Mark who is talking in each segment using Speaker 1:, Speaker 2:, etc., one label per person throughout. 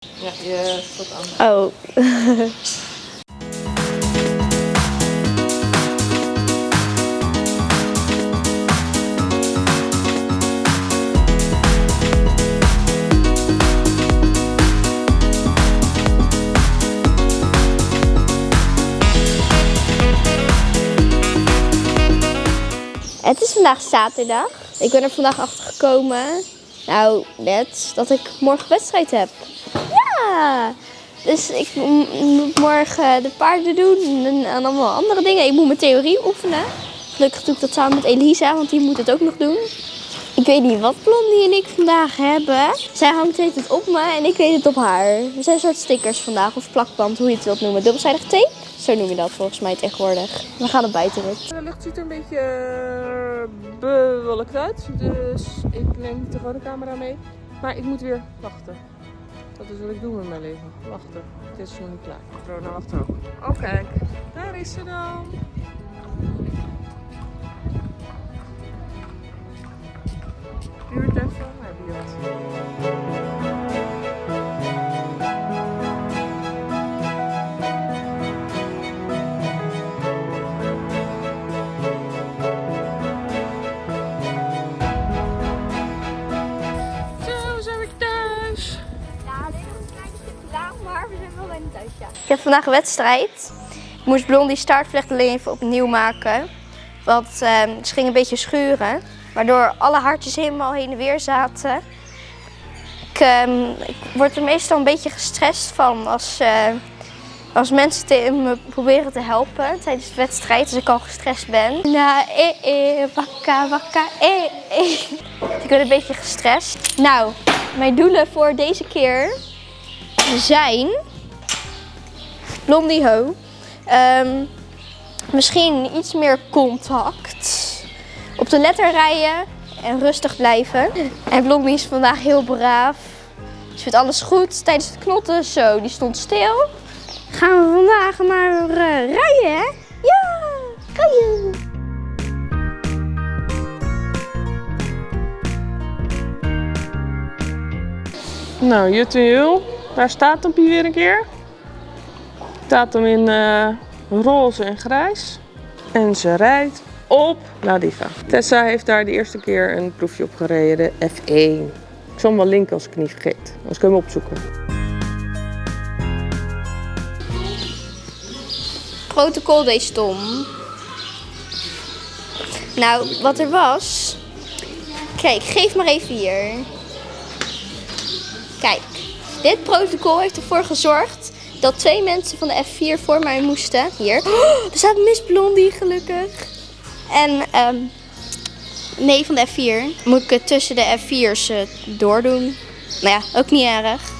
Speaker 1: Ja, je staat aan.
Speaker 2: Oh. Het is vandaag zaterdag. Ik ben er vandaag achter gekomen. Nou, net dat ik morgen wedstrijd heb. Ja! Dus ik moet morgen de paarden doen en, allemaal andere dingen. Ik moet mijn theorie oefenen. Gelukkig doe ik dat samen met Elisa, want die moet het ook nog doen. Ik weet niet wat Blondie en ik vandaag hebben. Zij hangt het op me en ik weet het op haar. Er zijn soort stickers vandaag, of plakband, hoe je het wilt noemen. Dubbelzijdig tape? Zo noem je dat volgens mij tegenwoordig. We gaan het buitenrit.
Speaker 1: De lucht ziet er een beetje eh, bewolkt uit. Dus ik neem de gewone camera mee. Maar ik moet weer wachten. Dat is wat ik doe met mijn leven. Wachten. Het is nog niet klaar. Corona wacht ook. Oh kijk, daar is ze dan. Duurt even, maar die
Speaker 2: heb vandaag een wedstrijd. Ik moest Blondie startvlecht alleen even opnieuw maken. Want ehm, ze ging een beetje schuren. Waardoor alle hartjes helemaal heen en weer zaten. Ik, ehm, ik word er meestal een beetje gestrest van als, eh, als mensen me proberen te helpen tijdens de wedstrijd. Als ik al gestrest ben. Na, eh, eh, wakka, wakka, eh, eh. Ik word een beetje gestrest. Nou, mijn doelen voor deze keer zijn Blondie Ho. Ehm, misschien iets meer contact. Op de letter rijden en rustig blijven. En Blondie is vandaag heel braaf. Ze vindt alles goed tijdens het knotten. Zo, die stond stil. Gaan we vandaag maar eh, rijden, hè? Ja, rijden!
Speaker 1: Nou, Jut en daar staat hem weer een keer. Staat hem in eh, roze en grijs. En ze rijdt op La Diva. Tessa heeft daar de eerste keer een proefje op gereden, de F1. Ik zal hem wel linken als ik niet vergeet. Kun je hem opzoeken.
Speaker 2: protocol deed stom. Nou, wat er was. Kijk, geef maar even hier. Kijk, dit protocol heeft ervoor gezorgd dat twee mensen van de F4 voor mij moesten. Hier. Oh, er staat Miss Blondie gelukkig. En ehm nee, van de F4 moet ik het tussen de F4's eh, doordoen. Nou ja, ook niet erg.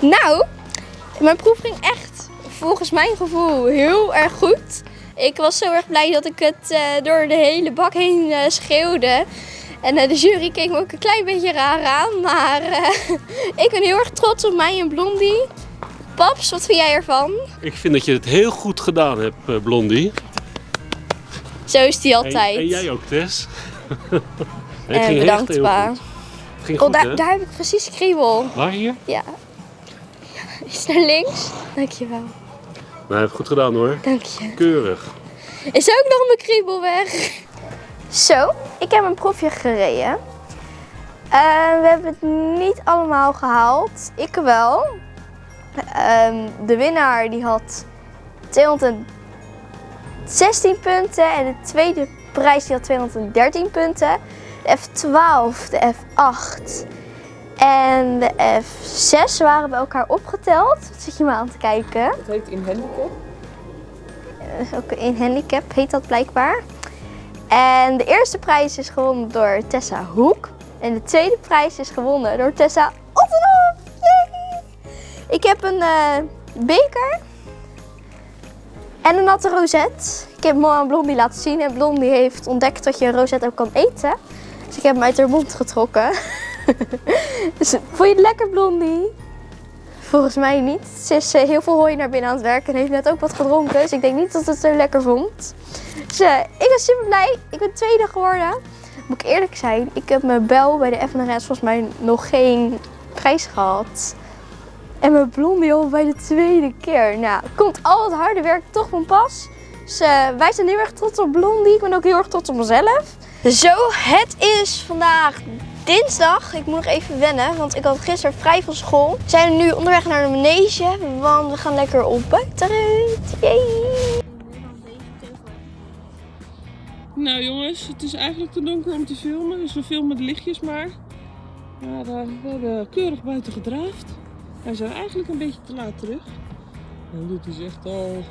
Speaker 2: Nou, mijn proef ging echt volgens mijn gevoel heel erg goed. Ik was zo erg blij dat ik het eh, door de hele bak heen eh, schreeuwde. En eh, de jury keek me ook een klein beetje raar aan, maar ik ben heel erg trots op mij en Blondie. Paps, wat vind jij ervan?
Speaker 3: Ik vind dat je het heel goed gedaan hebt, Blondie.
Speaker 2: Zo is die altijd.
Speaker 3: en jij ook, Tess. het
Speaker 2: En
Speaker 3: ging
Speaker 2: bedankt,
Speaker 3: echt heel
Speaker 2: pa.
Speaker 3: goed. Het ging
Speaker 2: Oh,
Speaker 3: goed,
Speaker 2: daar,
Speaker 3: hè?
Speaker 2: daar heb ik precies kriebel.
Speaker 3: Waar hier?
Speaker 2: Ja. Is naar links? Dankjewel.
Speaker 3: Nou, heb je goed gedaan hoor.
Speaker 2: Dank je.
Speaker 3: Keurig.
Speaker 2: Is ook nog mijn kriebel weg. Zo, ik heb een proefje gereden. Eh, we hebben het niet allemaal gehaald. Ik wel. Ehm, de winnaar die had 216 punten en de tweede prijs die had 213 punten. De F12, de F8 en de F6 waren bij elkaar opgeteld. Wat zit je me aan te kijken?
Speaker 1: Het heet in handicap.
Speaker 2: is ook een handicap, heet dat blijkbaar. En de eerste prijs is gewonnen door Tessa Hoek. En de tweede prijs is gewonnen door Tessa Ottenhoff. Ik heb een eh, beker en een natte rozet. Ik heb hem al aan Blondie laten zien en Blondie heeft ontdekt dat je een rozet ook kan eten. Dus ik heb hem uit haar mond getrokken. dus, vond je het lekker, Blondie? Volgens mij niet. Ze is eh, heel veel hooi naar binnen aan het werken en heeft net ook wat gedronken. Dus ik denk niet dat ze het zo lekker vond. Dus eh, ik ben super blij. Ik ben tweede geworden. Moet ik eerlijk zijn, ik heb mijn bel bij de FNRS volgens mij nog geen prijs gehad. En mijn blondie al bij de tweede keer. Nou, komt al het harde werk toch van pas. Dus eh, wij zijn heel erg trots op Blondie. Ik ben ook heel erg trots op mezelf. Zo, het is vandaag dinsdag. Ik moet nog even wennen, want ik had gisteren vrij van school. We zijn nu onderweg naar de manege, want we gaan lekker op buitenrit. Yay!
Speaker 1: Nou jongens, het is eigenlijk te donker om te filmen, dus we filmen de lichtjes maar. Maar we hebben keurig buiten gedraafd. Wij zijn eigenlijk een beetje te laat terug. En dit is echt al...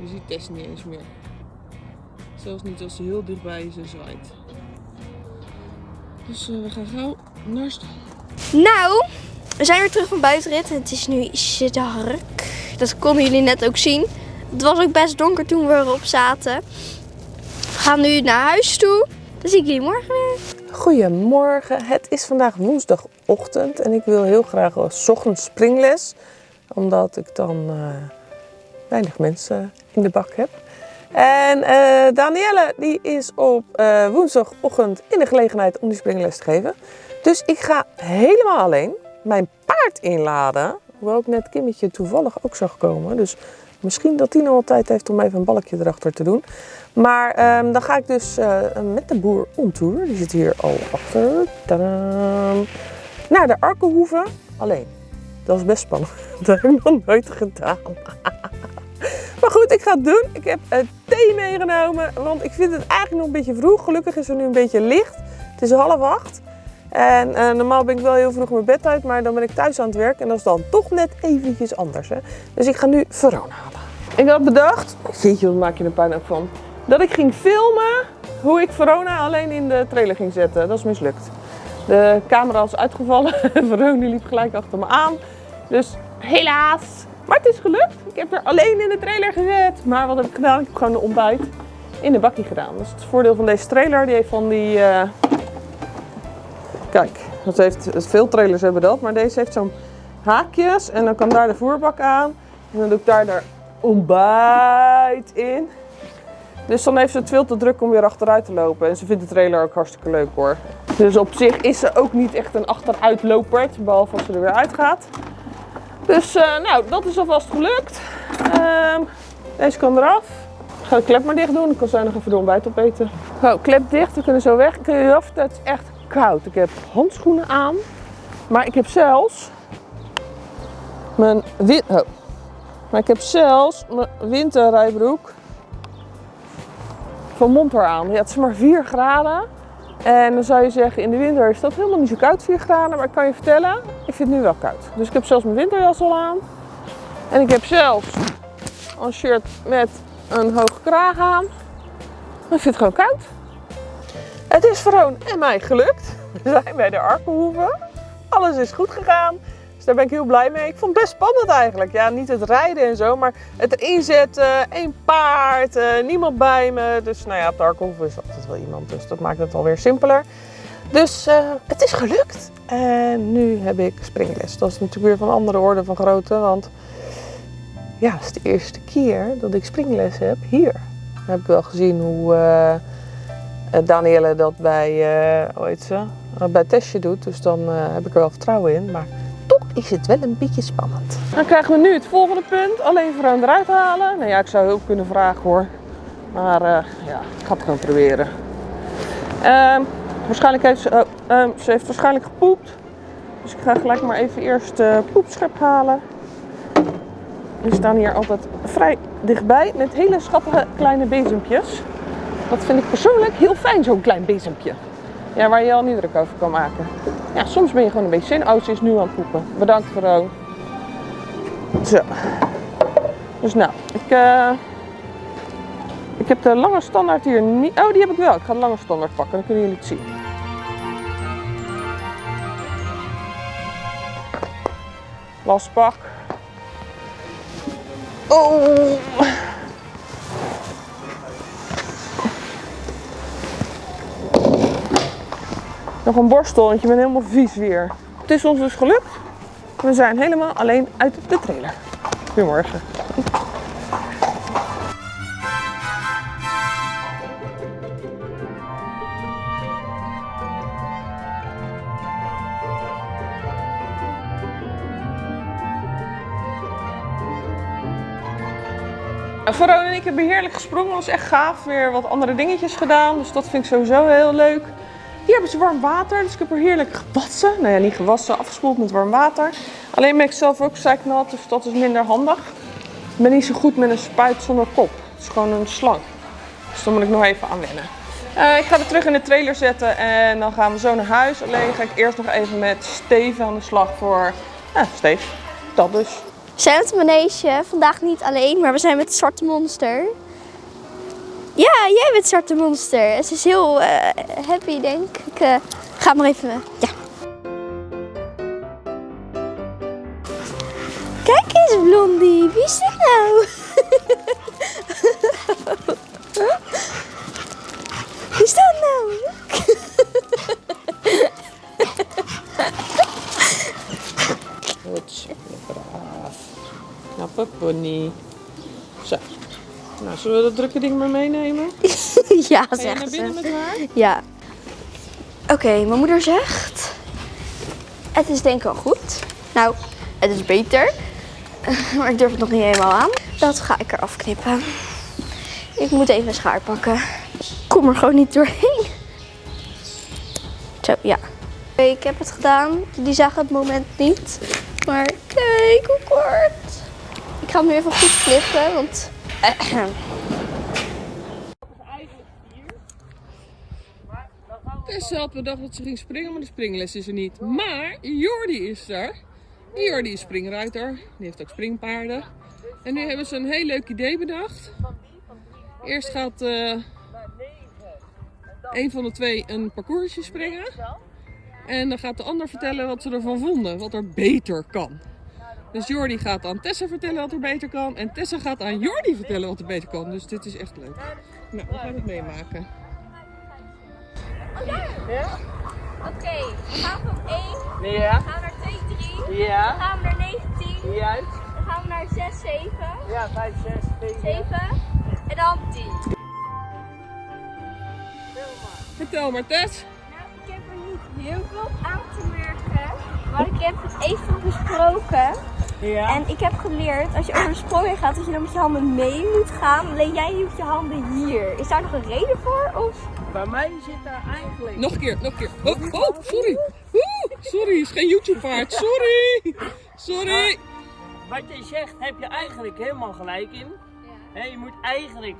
Speaker 1: Je ziet Tess niet eens meer. Zelfs niet als ze heel dichtbij is en zwaait. Dus eh, we gaan gauw naar stal.
Speaker 2: Nou, we zijn weer terug van buitenrit en het is nu ietsje dark. Dat konden jullie net ook zien. Het was ook best donker toen we erop zaten. We gaan nu naar huis toe. Dan zie ik jullie morgen weer.
Speaker 1: Goedemorgen, het is vandaag woensdagochtend en ik wil heel graag een 's ochtends springles. Omdat ik dan eh, weinig mensen in de bak heb. En eh Danielle die is op eh, woensdagochtend in de gelegenheid om die springles te geven. Dus ik ga helemaal alleen mijn paard inladen. Hoewel ik net Kimmetje toevallig ook zag komen. Dus misschien dat die nog wel tijd heeft om even een balkje erachter te doen. Maar ehm, dan ga ik dus eh, met de boer tour. Die zit hier al achter. Tadam. Naar de Arkenhoeve. Alleen. Dat is best spannend. Dat heb ik nog nooit gedaan. Maar goed, ik ga het doen. Ik heb eh, thee meegenomen. Want ik vind het eigenlijk nog een beetje vroeg. Gelukkig is er nu een beetje licht. Het is half acht. En eh, normaal ben ik wel heel vroeg mijn bed uit. Maar dan ben ik thuis aan het werk. En dat is dan toch net eventjes anders. Hè? Dus ik ga nu Verona halen. Ik had bedacht. Jeetje, wat maak je er ook van? Dat ik ging filmen hoe ik Verona alleen in de trailer ging zetten. Dat is mislukt. De camera was uitgevallen. Verona liep gelijk achter me aan. Dus helaas. Maar het is gelukt. Ik heb er alleen in de trailer gezet. Maar wat heb ik gedaan? Ik heb gewoon de ontbijt in de bakkie gedaan. Is het voordeel van deze trailer. Die heeft van die... eh, Kijk, dat heeft, veel trailers hebben dat. Maar deze heeft zo'n haakjes. En dan kan daar de voerbak aan. En dan doe ik daar de ontbijt in. Dus dan heeft ze het veel te druk om weer achteruit te lopen. En ze vindt de trailer ook hartstikke leuk hoor. Dus op zich is ze ook niet echt een achteruitlopert. Behalve als ze er weer uitgaat. Dus eh, nou, dat is alvast gelukt. Ehm, deze kan eraf. Ik ga de klep maar dicht doen. Ik kan zo nog even de ontbijt opeten. Zo, klep dicht. We kunnen zo weg. Ik kun je af, het is echt koud. Ik heb handschoenen aan. Maar ik heb zelfs mijn win oh. Maar ik heb zelfs mijn winterrijbroek van Montor aan. Ja, het is maar 4 graden. En dan zou je zeggen, in de winter is dat helemaal niet zo koud, 4 graden. Maar ik kan je vertellen, ik vind het nu wel koud. Dus ik heb zelfs mijn winterjas al aan. En ik heb zelfs een shirt met een hoge kraag aan. Maar ik vind het gewoon koud. Het is Veroon en mij gelukt. We zijn bij de Arkenhoeve. Alles is goed gegaan. Daar ben ik heel blij mee. Ik vond het best spannend eigenlijk. Ja, niet het rijden en zo, maar het erin zetten. één paard, eh, niemand bij me. Dus nou ja, de Arkenhoeve is altijd wel iemand. Dus dat maakt het alweer simpeler. Dus eh, het is gelukt. En nu heb ik springles. Dat is natuurlijk weer van andere orde van grootte. Want ja, het is de eerste keer dat ik springles heb hier. Heb ik wel gezien hoe eh, Danielle dat bij, heet ze? Bij Tessje doet. Dus dan heb ik er wel vertrouwen in. Maar is het wel een beetje spannend. Dan krijgen we nu het volgende punt. Alleen Veroon eruit halen. Nou ja, ik zou hulp kunnen vragen hoor. Maar eh, ja, ik ga het gewoon proberen. Ehm, waarschijnlijk heeft ze, oh, ehm, ze heeft waarschijnlijk gepoept. Dus ik ga gelijk maar even eerst uh, poepschep halen. Die staan hier altijd vrij dichtbij met hele schattige kleine bezempjes. Dat vind ik persoonlijk heel fijn, zo'n klein bezempje. Ja, waar je al niet druk over kan maken. Ja, soms ben je gewoon een beetje zin. Oh, is nu aan het poepen. Bedankt, Vero. Zo. Dus nou, ik, eh, ik heb de lange standaard hier niet... Oh, die heb ik wel. Ik ga de lange standaard pakken, dan kunnen jullie het zien. Wasbak. Oh. Nog een borstel, want je bent helemaal vies weer. Het is ons dus gelukt. We zijn helemaal alleen uit de trailer. Goedemorgen. Verona en ik hebben heerlijk gesprongen. Was echt gaaf. Weer wat andere dingetjes gedaan. Dus dat vind ik sowieso heel leuk. Hier hebben ze warm water. Dus ik heb er heerlijk gewassen. Nou ja, niet gewassen. Afgespoeld met warm water. Alleen ben ik zelf ook zeiknat. Dus dat is minder handig. Ik ben niet zo goed met een spuit zonder kop. Het is gewoon een slang. Dus daar moet ik nog even aan wennen. Eh, ik ga het terug in de trailer zetten. En dan gaan we zo naar huis. Alleen ga ik eerst nog even met Steven aan de slag voor... Ja, Steve. Dat dus.
Speaker 2: We zijn het manege, vandaag niet alleen, maar we zijn met het Zwarte Monster. Ja, jij bent Zwarte Monster. Ze is heel eh, happy, denk ik. eh, ga maar even. Ja. Kijk eens, Blondie. Wie is dit nou? Wie is dat nou?
Speaker 1: Goed, braaf. Knappe pony. Nou, zullen we dat drukke ding maar meenemen?
Speaker 2: ja,
Speaker 1: Ga je
Speaker 2: zegt
Speaker 1: naar binnen
Speaker 2: ze.
Speaker 1: met haar?
Speaker 2: Ja. Oké, mijn moeder zegt. Het is denk ik wel goed. Nou, het is beter. Maar ik durf het nog niet helemaal aan. Dat ga ik eraf knippen. Ik moet even een schaar pakken. Kom er gewoon niet doorheen. Zo, ja. Oké, ik heb het gedaan. Die zagen het moment niet. Maar kijk hoe kort. Ik ga hem nu even goed knippen, want...
Speaker 1: Tessa had bedacht dat ze ging springen, maar de springles is er niet. Maar Jordi is er. Jordi is springruiter. Die heeft ook springpaarden. En nu hebben ze een heel leuk idee bedacht. Eerst gaat eh een van de twee een parcoursje springen. En dan gaat de ander vertellen wat ze ervan vonden, wat er beter kan. Dus Jordi gaat aan Tessa vertellen wat er beter kan. En Tessa gaat aan Jordi vertellen wat er beter kan. Dus dit is echt leuk. Nou, we gaan het meemaken.
Speaker 2: Oké, we gaan van 1,
Speaker 4: Ja,
Speaker 2: gaan we naar 2, 3, dan
Speaker 4: ja,
Speaker 2: gaan we naar 19,
Speaker 4: juist.
Speaker 2: dan gaan we naar 6, 7,
Speaker 4: Ja, 5, 6, 7.
Speaker 2: 7 en dan 10.
Speaker 1: Vertel maar Tess.
Speaker 2: Nou, ik heb er niet heel veel aan te merken, maar ik heb het even besproken.
Speaker 4: Ja.
Speaker 2: En ik heb geleerd, als je over de sprong heen gaat, dat je dan met je handen mee moet gaan. Alleen jij doet je handen hier. Is daar nog een reden voor? Of?
Speaker 4: Bij mij zit daar eigenlijk.
Speaker 1: Nog een keer, nog een keer. Oh, oh sorry. Oeh, sorry, is geen YouTube-paard. Sorry. Sorry.
Speaker 4: Wat je zegt, heb je eigenlijk helemaal gelijk in. Hè, je moet eigenlijk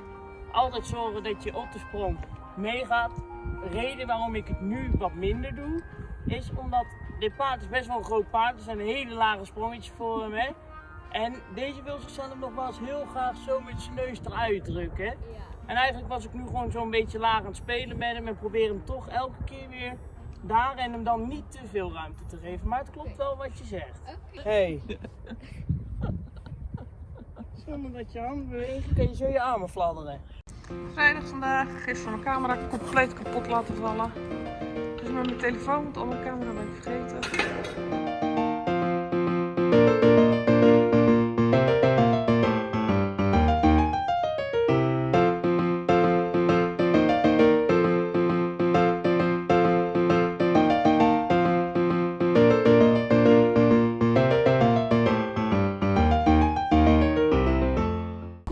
Speaker 4: altijd zorgen dat je op de sprong meegaat. De reden waarom ik het nu wat minder doe, is omdat dit paard is best wel een groot paard. Er zijn hele lage sprongetjes voor hem. Hè? En deze wil zichzelf nog wel eens heel graag zo met zijn neus eruit drukken. Hè? En eigenlijk was ik nu gewoon zo'n beetje laag aan het spelen met hem en probeer hem toch elke keer weer daar en hem dan niet te veel ruimte te geven. Maar het klopt wel wat je zegt. Hey. Zonder dat je handen bewegen, kun je zo je armen fladderen.
Speaker 1: Vrijdag vandaag. Gisteren mijn camera compleet kapot laten vallen. Met mijn telefoon, want al mijn camera ben ik vergeten.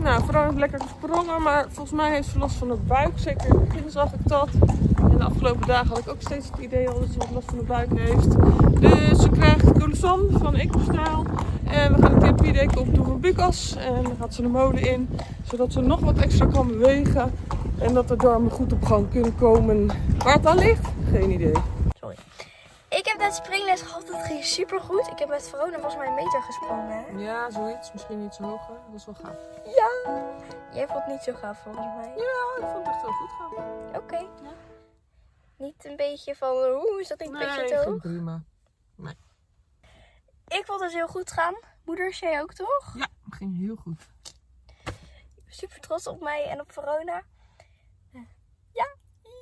Speaker 1: Nou, vrouw heeft lekker gesprongen, maar volgens mij heeft ze last van de buik. Zeker in het begin zag ik dat. En de afgelopen dagen had ik ook steeds het idee al dat ze wat last van de buik heeft. Dus ze krijgt Colosan van EcoStyle. En we gaan een therapie op doen van Bucas. En dan gaat ze de molen in, zodat ze nog wat extra kan bewegen. En dat de darmen goed op gang kunnen komen. Waar het aan ligt? Geen idee.
Speaker 2: Ik heb net springles gehad, dat ging super goed. Ik heb met Verona volgens mij een meter gesprongen. hè?
Speaker 1: Ja, zoiets. Misschien iets hoger. Dat is wel gaaf.
Speaker 2: Ja. Jij vond het niet zo gaaf volgens mij.
Speaker 1: Ja, ik vond het echt heel goed gaan.
Speaker 2: Oké. Niet een beetje van, hoe is dat niet een beetje hoog?
Speaker 1: prima.
Speaker 2: Ik vond het heel goed gaan. Moeder, jij ook toch?
Speaker 1: Ja, ging heel goed.
Speaker 2: Super trots op mij en op Verona.